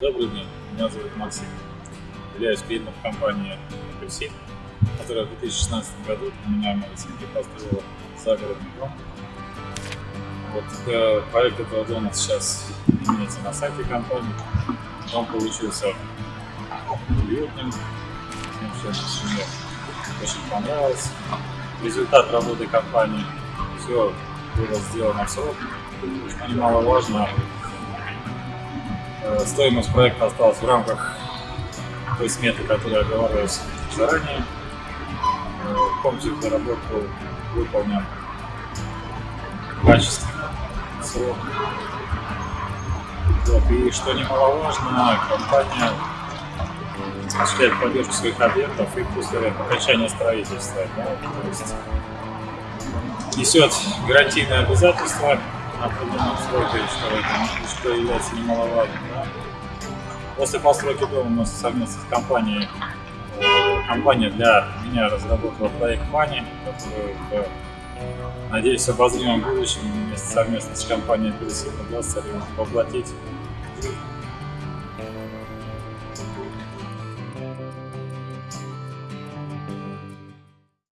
Добрый день, меня зовут Максим. Являюсь клиентом компании «Апельсин», которая в 2016 году у меня в Малосинке построила загородный дом. Вот э, проект этого дома сейчас имеется на сайте компании. Дом получился уютным, всем семьи очень понравилось. Результат работы компании, все было сделано в срок, что немаловажно, стоимость проекта осталась в рамках той сметы, которая оговаривалась заранее. Э, Комплекс доработку выполнен качественно, срок. Вот. И что немаловажно, компания осуществляет поддержку своих объектов и после окончания строительства. Да, то есть несет гарантийные обязательства определенном сроке, что, что является немаловажным. Да? После постройки дома мы совместно с компанией, э, компания для меня разработала проект Money, который, э, надеюсь, в обозримом будущем вместе совместно с компанией Апельсин удастся воплотить